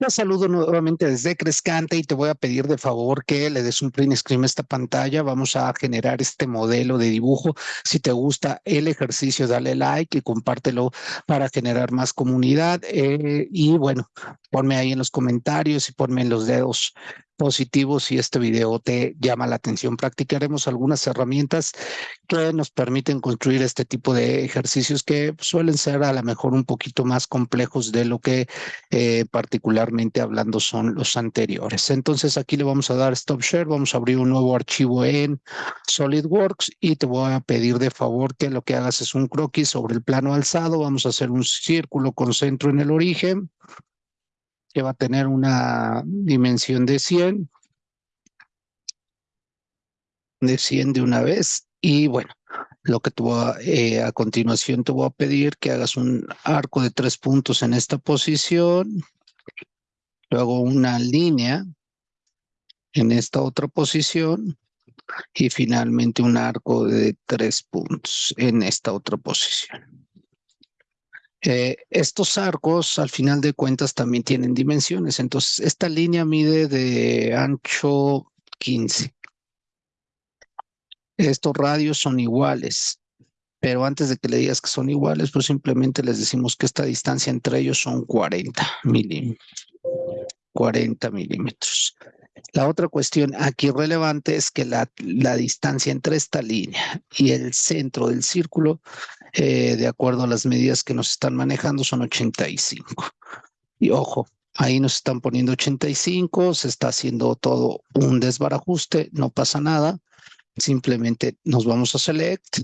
Te saludo nuevamente desde Crescante y te voy a pedir de favor que le des un print screen a esta pantalla. Vamos a generar este modelo de dibujo. Si te gusta el ejercicio, dale like y compártelo para generar más comunidad. Eh, y bueno, ponme ahí en los comentarios y ponme en los dedos positivos si este video te llama la atención. Practicaremos algunas herramientas que nos permiten construir este tipo de ejercicios que suelen ser a lo mejor un poquito más complejos de lo que eh, particularmente hablando son los anteriores. Entonces aquí le vamos a dar stop share, vamos a abrir un nuevo archivo en SolidWorks y te voy a pedir de favor que lo que hagas es un croquis sobre el plano alzado, vamos a hacer un círculo con centro en el origen que va a tener una dimensión de 100, de 100 de una vez. Y bueno, lo que te voy a, eh, a continuación te voy a pedir que hagas un arco de tres puntos en esta posición, luego una línea en esta otra posición y finalmente un arco de tres puntos en esta otra posición. Eh, estos arcos, al final de cuentas, también tienen dimensiones. Entonces, esta línea mide de ancho 15. Estos radios son iguales, pero antes de que le digas que son iguales, pues simplemente les decimos que esta distancia entre ellos son 40 milímetros. 40 milímetros. La otra cuestión aquí relevante es que la, la distancia entre esta línea y el centro del círculo eh, de acuerdo a las medidas que nos están manejando, son 85. Y ojo, ahí nos están poniendo 85, se está haciendo todo un desbarajuste, no pasa nada. Simplemente nos vamos a select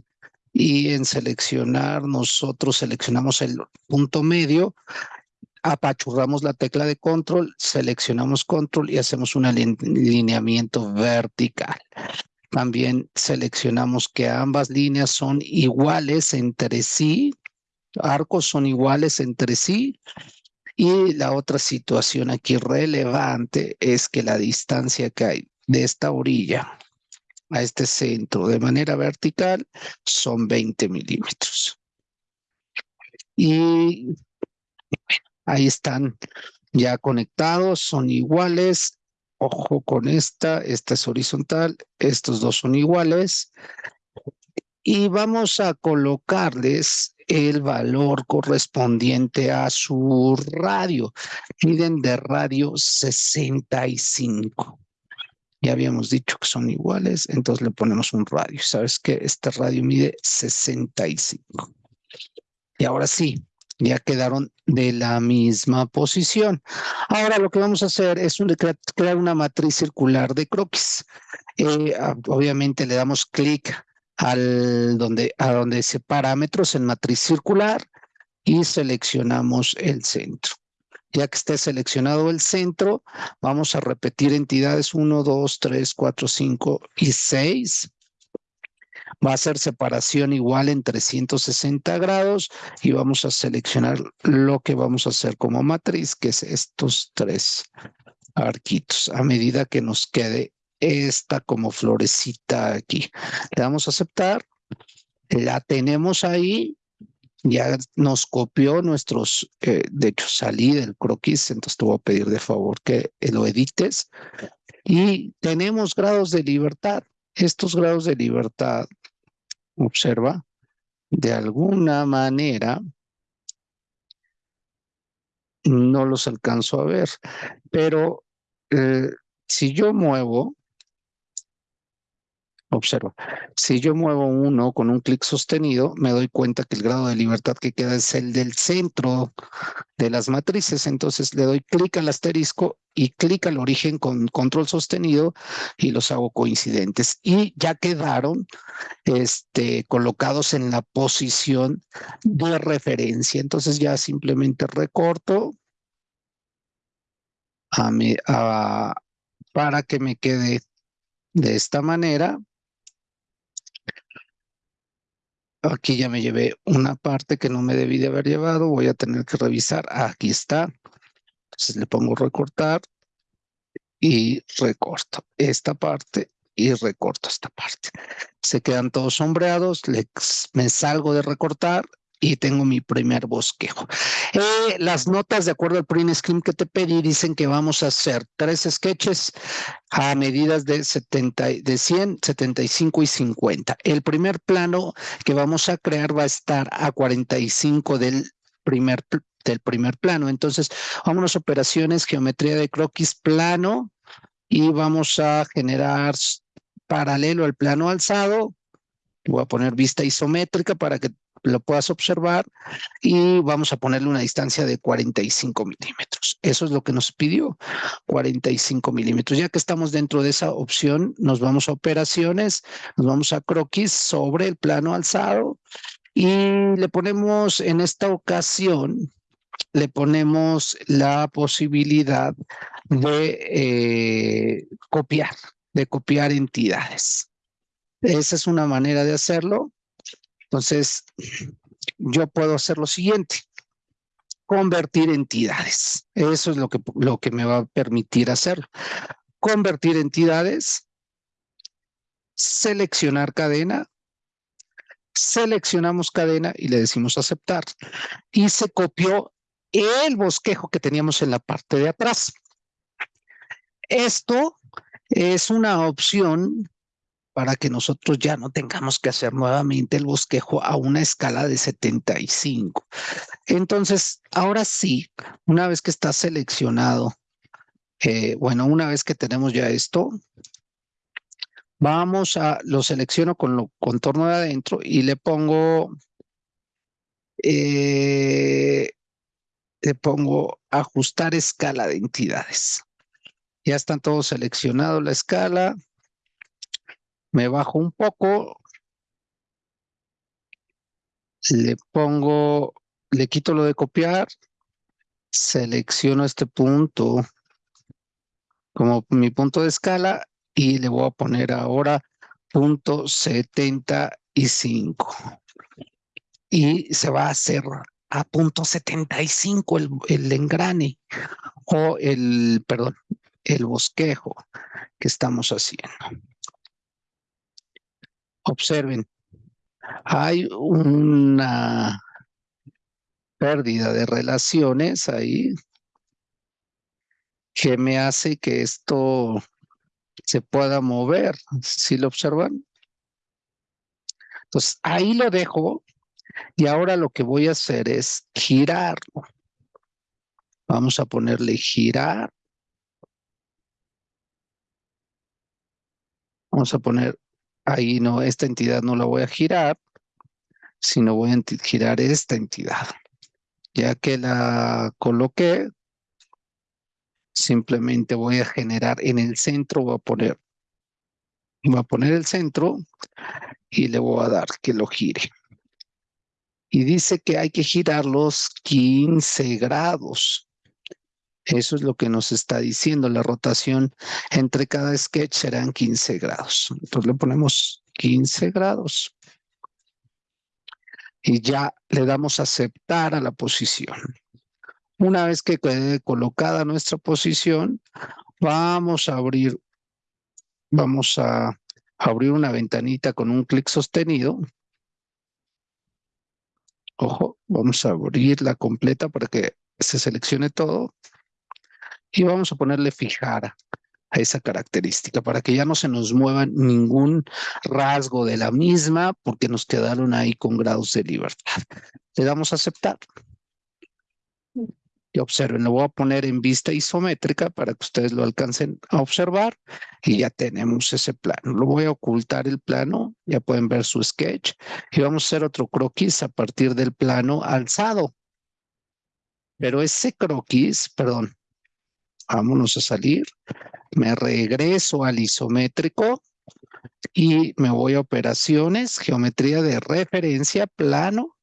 y en seleccionar nosotros seleccionamos el punto medio, apachurramos la tecla de control, seleccionamos control y hacemos un alineamiento vertical. También seleccionamos que ambas líneas son iguales entre sí, arcos son iguales entre sí. Y la otra situación aquí relevante es que la distancia que hay de esta orilla a este centro de manera vertical son 20 milímetros. Y ahí están ya conectados, son iguales Ojo con esta, esta es horizontal, estos dos son iguales. Y vamos a colocarles el valor correspondiente a su radio. Miden de radio 65. Ya habíamos dicho que son iguales, entonces le ponemos un radio. ¿Sabes que Este radio mide 65. Y ahora sí, ya quedaron de la misma posición. Ahora lo que vamos a hacer es crear una matriz circular de croquis. Eh, obviamente le damos clic al donde, a donde dice parámetros en matriz circular y seleccionamos el centro. Ya que esté seleccionado el centro, vamos a repetir entidades 1, 2, 3, 4, 5 y 6 va a ser separación igual en 360 grados y vamos a seleccionar lo que vamos a hacer como matriz, que es estos tres arquitos, a medida que nos quede esta como florecita aquí. Le damos a aceptar, la tenemos ahí, ya nos copió nuestros, eh, de hecho salí del croquis, entonces te voy a pedir de favor que lo edites. Y tenemos grados de libertad. Estos grados de libertad observa, de alguna manera no los alcanzo a ver, pero eh, si yo muevo Observa, si yo muevo uno con un clic sostenido, me doy cuenta que el grado de libertad que queda es el del centro de las matrices. Entonces le doy clic al asterisco y clic al origen con control sostenido y los hago coincidentes. Y ya quedaron este, colocados en la posición de referencia. Entonces ya simplemente recorto para que me quede de esta manera Aquí ya me llevé una parte que no me debí de haber llevado. Voy a tener que revisar. Aquí está. Entonces le pongo recortar y recorto esta parte y recorto esta parte. Se quedan todos sombreados. me salgo de recortar y tengo mi primer bosquejo. Eh, las notas, de acuerdo al print screen que te pedí, dicen que vamos a hacer tres sketches a medidas de, 70, de 100, 75 y 50. El primer plano que vamos a crear va a estar a 45 del primer, del primer plano. Entonces, vámonos operaciones, geometría de croquis plano y vamos a generar paralelo al plano alzado. Voy a poner vista isométrica para que lo puedas observar y vamos a ponerle una distancia de 45 milímetros. Eso es lo que nos pidió, 45 milímetros. Ya que estamos dentro de esa opción, nos vamos a operaciones, nos vamos a croquis sobre el plano alzado y le ponemos en esta ocasión, le ponemos la posibilidad de eh, copiar, de copiar entidades. Esa es una manera de hacerlo. Entonces, yo puedo hacer lo siguiente, convertir entidades. Eso es lo que, lo que me va a permitir hacer. Convertir entidades, seleccionar cadena, seleccionamos cadena y le decimos aceptar. Y se copió el bosquejo que teníamos en la parte de atrás. Esto es una opción para que nosotros ya no tengamos que hacer nuevamente el bosquejo a una escala de 75. Entonces, ahora sí, una vez que está seleccionado, eh, bueno, una vez que tenemos ya esto, vamos a, lo selecciono con lo contorno de adentro y le pongo, eh, le pongo ajustar escala de entidades. Ya están todos seleccionados la escala me bajo un poco, le pongo, le quito lo de copiar, selecciono este punto como mi punto de escala y le voy a poner ahora punto 75 y se va a hacer a punto 75 el, el engrane o el, perdón, el bosquejo que estamos haciendo. Observen, hay una pérdida de relaciones ahí que me hace que esto se pueda mover. ¿Sí lo observan? Entonces, ahí lo dejo y ahora lo que voy a hacer es girarlo. Vamos a ponerle girar. Vamos a poner ahí no, esta entidad no la voy a girar, sino voy a girar esta entidad. Ya que la coloqué, simplemente voy a generar en el centro, voy a poner, voy a poner el centro y le voy a dar que lo gire. Y dice que hay que girar los 15 grados. Eso es lo que nos está diciendo. La rotación entre cada sketch serán 15 grados. Entonces le ponemos 15 grados. Y ya le damos a aceptar a la posición. Una vez que quede colocada nuestra posición, vamos a abrir, vamos a abrir una ventanita con un clic sostenido. Ojo, vamos a abrirla completa para que se seleccione todo y vamos a ponerle fijar a esa característica para que ya no se nos mueva ningún rasgo de la misma porque nos quedaron ahí con grados de libertad. Le damos a aceptar. Y observen, lo voy a poner en vista isométrica para que ustedes lo alcancen a observar y ya tenemos ese plano. Lo voy a ocultar el plano, ya pueden ver su sketch y vamos a hacer otro croquis a partir del plano alzado. Pero ese croquis, perdón, vámonos a salir, me regreso al isométrico y me voy a operaciones, geometría de referencia, plano,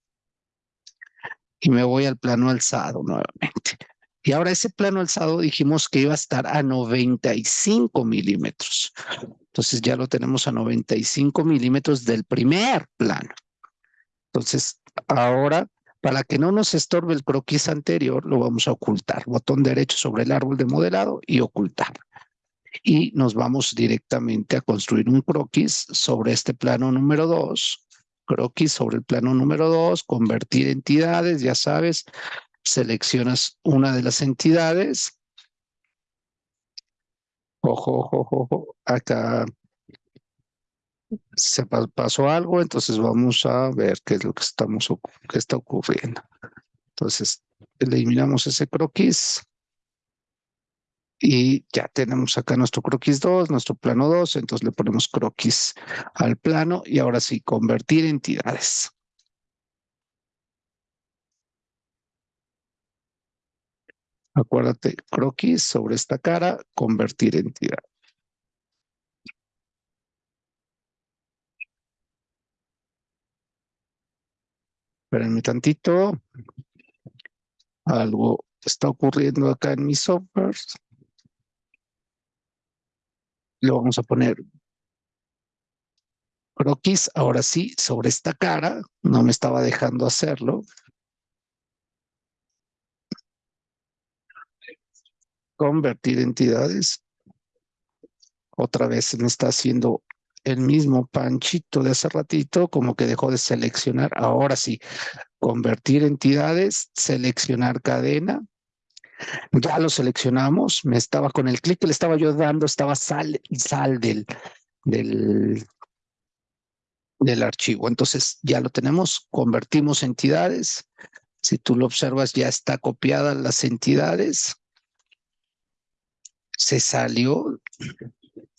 y me voy al plano alzado nuevamente. Y ahora ese plano alzado dijimos que iba a estar a 95 milímetros. Entonces ya lo tenemos a 95 milímetros del primer plano. Entonces ahora para que no nos estorbe el croquis anterior, lo vamos a ocultar. Botón derecho sobre el árbol de modelado y ocultar. Y nos vamos directamente a construir un croquis sobre este plano número 2. croquis sobre el plano número 2, convertir entidades, ya sabes, seleccionas una de las entidades. Ojo, ojo, ojo, acá se pasó algo, entonces vamos a ver qué es lo que estamos qué está ocurriendo. Entonces, eliminamos ese croquis y ya tenemos acá nuestro croquis 2, nuestro plano 2, entonces le ponemos croquis al plano y ahora sí, convertir entidades. Acuérdate, croquis sobre esta cara, convertir entidad. Espérenme tantito. Algo está ocurriendo acá en mi software. Le vamos a poner croquis, ahora sí, sobre esta cara. No me estaba dejando hacerlo. Convertir entidades. Otra vez me está haciendo el mismo panchito de hace ratito, como que dejó de seleccionar. Ahora sí, convertir entidades, seleccionar cadena. Ya lo seleccionamos, me estaba con el clic que le estaba yo dando, estaba sal, sal del, del, del archivo. Entonces ya lo tenemos, convertimos entidades. Si tú lo observas, ya está copiada las entidades. Se salió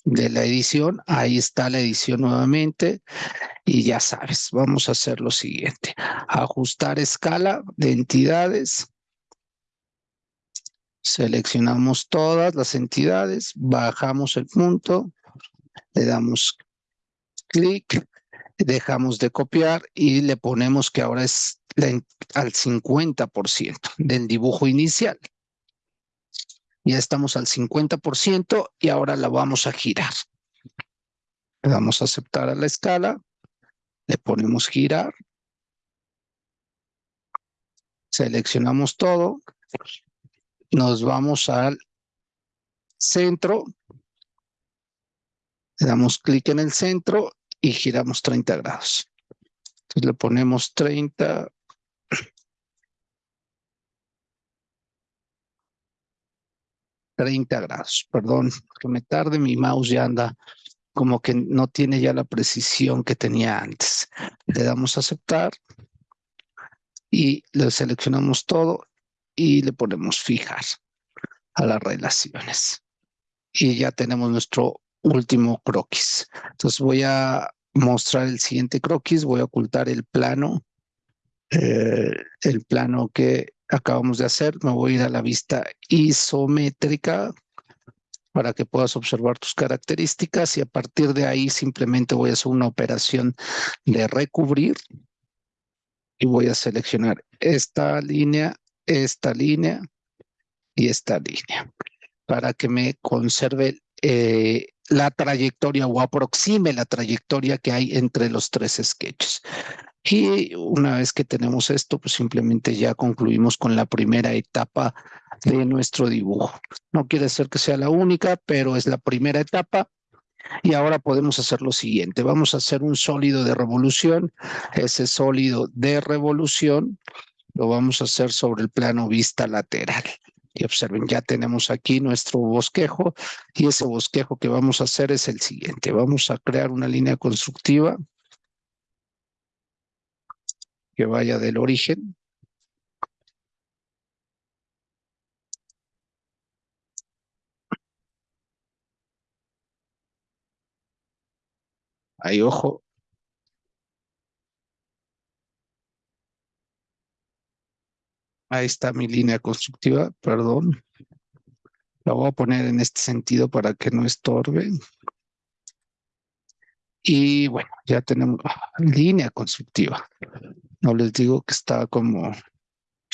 de la edición. Ahí está la edición nuevamente. Y ya sabes, vamos a hacer lo siguiente. Ajustar escala de entidades. Seleccionamos todas las entidades, bajamos el punto, le damos clic, dejamos de copiar y le ponemos que ahora es al 50% del dibujo inicial. Ya estamos al 50% y ahora la vamos a girar. Le damos a aceptar a la escala, le ponemos girar, seleccionamos todo, nos vamos al centro, le damos clic en el centro y giramos 30 grados. Entonces le ponemos 30, 30 grados, perdón, que me tarde, mi mouse ya anda como que no tiene ya la precisión que tenía antes. Le damos a aceptar y le seleccionamos todo y le ponemos fijar a las relaciones. Y ya tenemos nuestro último croquis. Entonces voy a mostrar el siguiente croquis, voy a ocultar el plano, eh, el plano que acabamos de hacer. Me voy a ir a la vista isométrica para que puedas observar tus características y a partir de ahí simplemente voy a hacer una operación de recubrir y voy a seleccionar esta línea, esta línea y esta línea para que me conserve eh, la trayectoria o aproxime la trayectoria que hay entre los tres sketches. Y una vez que tenemos esto, pues simplemente ya concluimos con la primera etapa de nuestro dibujo. No quiere decir que sea la única, pero es la primera etapa. Y ahora podemos hacer lo siguiente. Vamos a hacer un sólido de revolución. Ese sólido de revolución lo vamos a hacer sobre el plano vista lateral. Y observen, ya tenemos aquí nuestro bosquejo y ese bosquejo que vamos a hacer es el siguiente. Vamos a crear una línea constructiva que vaya del origen. Ahí, ojo. Ahí está mi línea constructiva, perdón. La voy a poner en este sentido para que no estorbe. Y bueno, ya tenemos ah, línea constructiva. No les digo que está como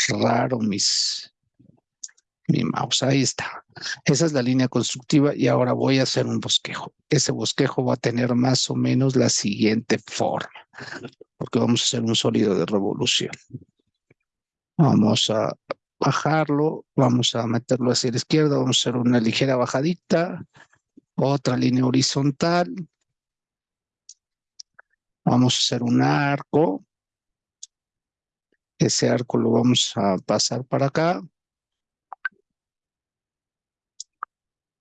raro mis, mi mouse. Ahí está. Esa es la línea constructiva y ahora voy a hacer un bosquejo. Ese bosquejo va a tener más o menos la siguiente forma, porque vamos a hacer un sólido de revolución. Vamos a bajarlo, vamos a meterlo hacia la izquierda, vamos a hacer una ligera bajadita, otra línea horizontal, Vamos a hacer un arco. Ese arco lo vamos a pasar para acá.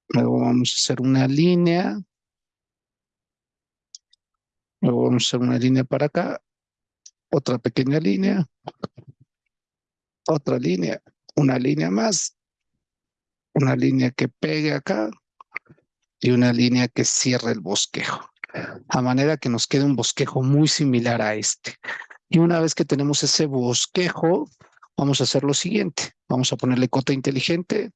Luego vamos a hacer una línea. Luego vamos a hacer una línea para acá. Otra pequeña línea. Otra línea. Una línea más. Una línea que pegue acá. Y una línea que cierre el bosquejo. A manera que nos quede un bosquejo muy similar a este. Y una vez que tenemos ese bosquejo, vamos a hacer lo siguiente. Vamos a ponerle cota inteligente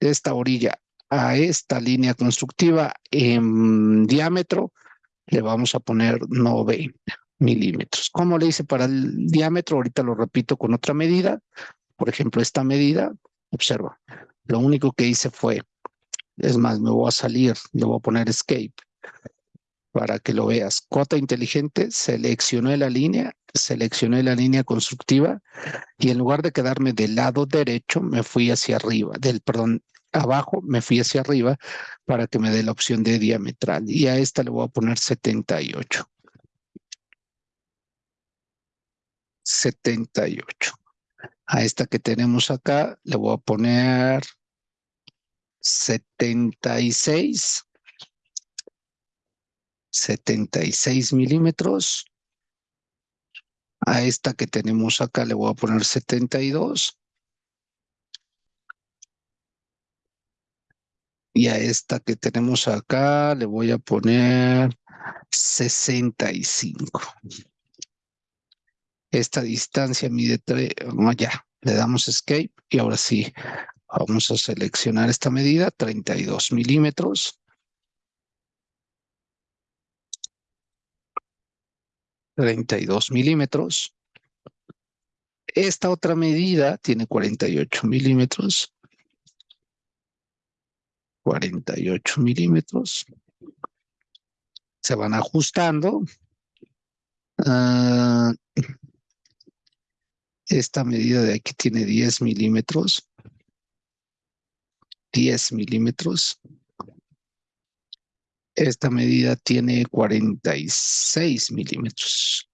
de esta orilla a esta línea constructiva en diámetro, le vamos a poner 90 milímetros. ¿Cómo le hice para el diámetro? Ahorita lo repito con otra medida. Por ejemplo, esta medida, observa, lo único que hice fue, es más, me voy a salir, le voy a poner escape para que lo veas. Cota inteligente, seleccioné la línea, seleccioné la línea constructiva y en lugar de quedarme del lado derecho, me fui hacia arriba, del, perdón, abajo, me fui hacia arriba para que me dé la opción de diametral. Y a esta le voy a poner 78. 78. A esta que tenemos acá le voy a poner 76. 76 milímetros. A esta que tenemos acá le voy a poner 72. Y a esta que tenemos acá le voy a poner 65. Esta distancia mide 3, ya, le damos escape y ahora sí, vamos a seleccionar esta medida, 32 milímetros. 32 milímetros. Esta otra medida tiene 48 milímetros. 48 milímetros. Se van ajustando. Ah, esta medida de aquí tiene 10 milímetros. 10 milímetros. Esta medida tiene 46 milímetros.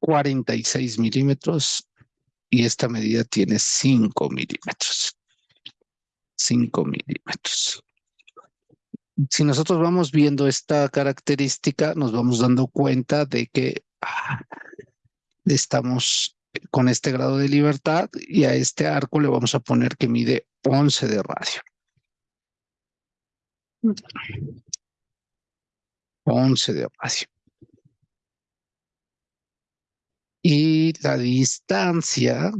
46 milímetros y esta medida tiene 5 milímetros. 5 milímetros. Si nosotros vamos viendo esta característica, nos vamos dando cuenta de que ah, estamos con este grado de libertad y a este arco le vamos a poner que mide 11 de radio. 11 de radio. Y la distancia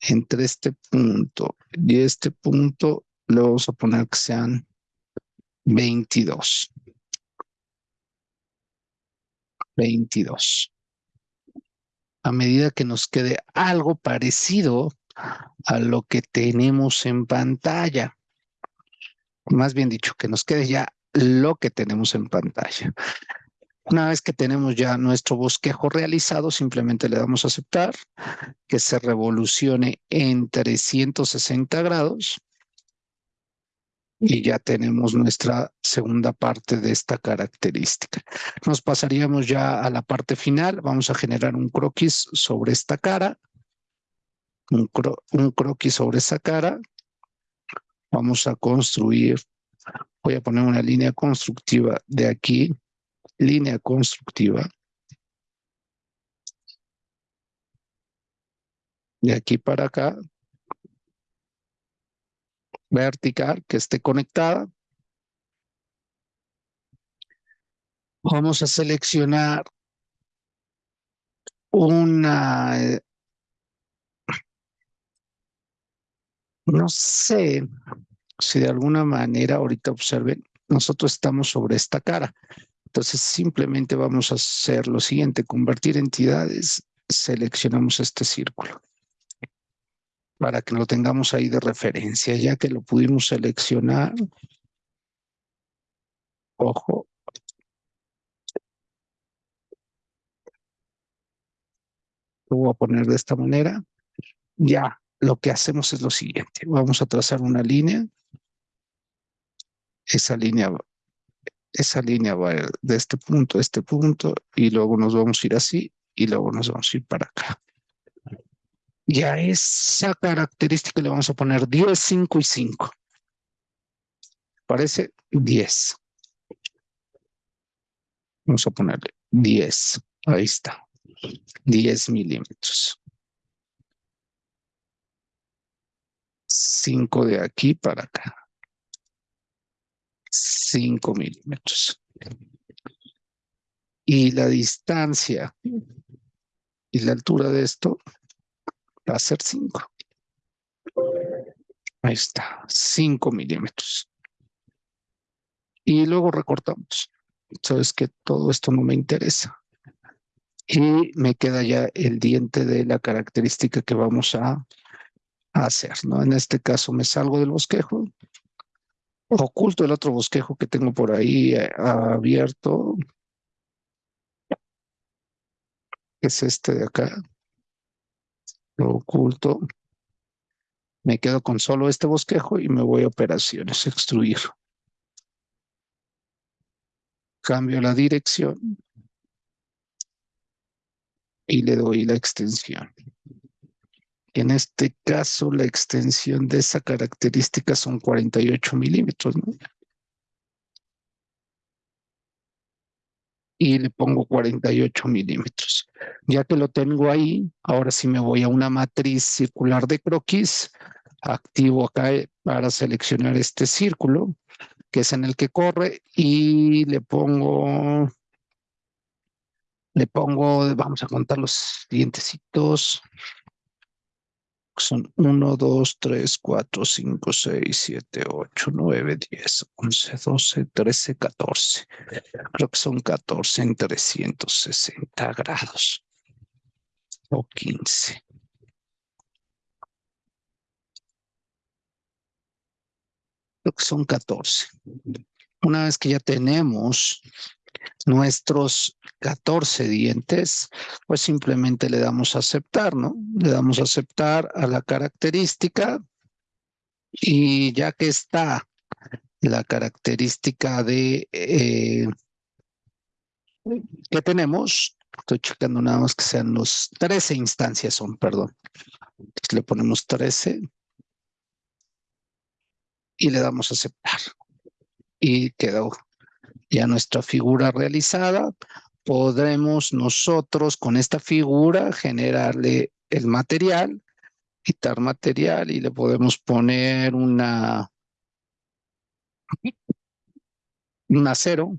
entre este punto y este punto le vamos a poner que sean 22. 22. A medida que nos quede algo parecido a lo que tenemos en pantalla. Más bien dicho, que nos quede ya lo que tenemos en pantalla. Una vez que tenemos ya nuestro bosquejo realizado, simplemente le damos a aceptar que se revolucione en 360 grados y ya tenemos nuestra segunda parte de esta característica. Nos pasaríamos ya a la parte final. Vamos a generar un croquis sobre esta cara. Un, croquis sobre esa cara. Vamos a construir, voy a poner una línea constructiva de aquí línea constructiva. De aquí para acá. Vertical, que esté conectada. Vamos a seleccionar una... No sé si de alguna manera, ahorita observen, nosotros estamos sobre esta cara. Entonces simplemente vamos a hacer lo siguiente, convertir entidades, seleccionamos este círculo para que lo tengamos ahí de referencia, ya que lo pudimos seleccionar. Ojo. Lo voy a poner de esta manera. Ya, lo que hacemos es lo siguiente. Vamos a trazar una línea esa línea, esa línea va de este punto a este punto y luego nos vamos a ir así y luego nos vamos a ir para acá. Y a esa característica le vamos a poner 10, 5 y 5. Parece 10. Vamos a ponerle 10. Ahí está. 10 milímetros. 5 de aquí para acá. 5 milímetros. Y la distancia y la altura de esto va a ser 5. Ahí está, 5 milímetros. Y luego recortamos. Sabes que todo esto no me interesa. Y me queda ya el diente de la característica que vamos a, hacer, ¿no? En este caso me salgo del bosquejo, oculto el otro bosquejo que tengo por ahí eh, abierto, es este de acá, lo oculto, me quedo con solo este bosquejo y me voy a operaciones, extruir cambio la dirección y le doy la extensión. En este caso, la extensión de esa característica son 48 milímetros. Y le pongo 48 milímetros. Ya que lo tengo ahí, ahora sí me voy a una matriz circular de croquis, activo acá para seleccionar este círculo que es en el que corre, y le pongo, le pongo, vamos a contar los dientecitos, son 1, 2, 3, 4, 5, 6, 7, 8, 9, 10, 11, 12, 13, 14. Creo que son 14 en 360 grados o 15. Creo que son 14. Una vez que ya tenemos nuestros 14 dientes, pues simplemente le damos a aceptar, ¿no? Le damos a aceptar a la característica y ya que está la característica de eh, que tenemos, estoy checando nada más que sean los 13 instancias son, perdón. Entonces le ponemos 13 y le damos a aceptar. Y quedó ya nuestra figura realizada. Podremos nosotros con esta figura generarle el material, quitar material y le podemos poner una un acero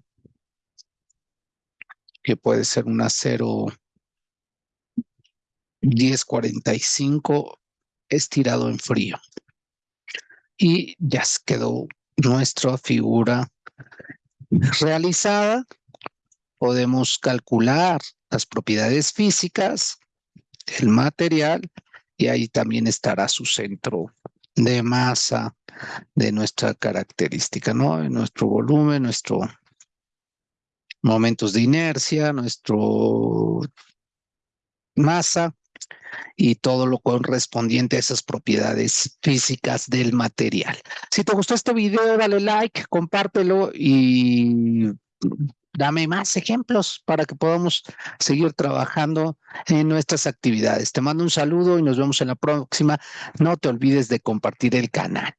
que puede ser un acero 1045 estirado en frío y ya quedó nuestra figura realizada. Podemos calcular las propiedades físicas del material y ahí también estará su centro de masa de nuestra característica, ¿no? Nuestro volumen, nuestro momentos de inercia, nuestro masa y todo lo correspondiente a esas propiedades físicas del material. Si te gustó este video, dale like, compártelo y dame más ejemplos para que podamos seguir trabajando en nuestras actividades. Te mando un saludo y nos vemos en la próxima. No te olvides de compartir el canal.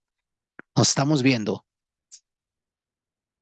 Nos estamos viendo.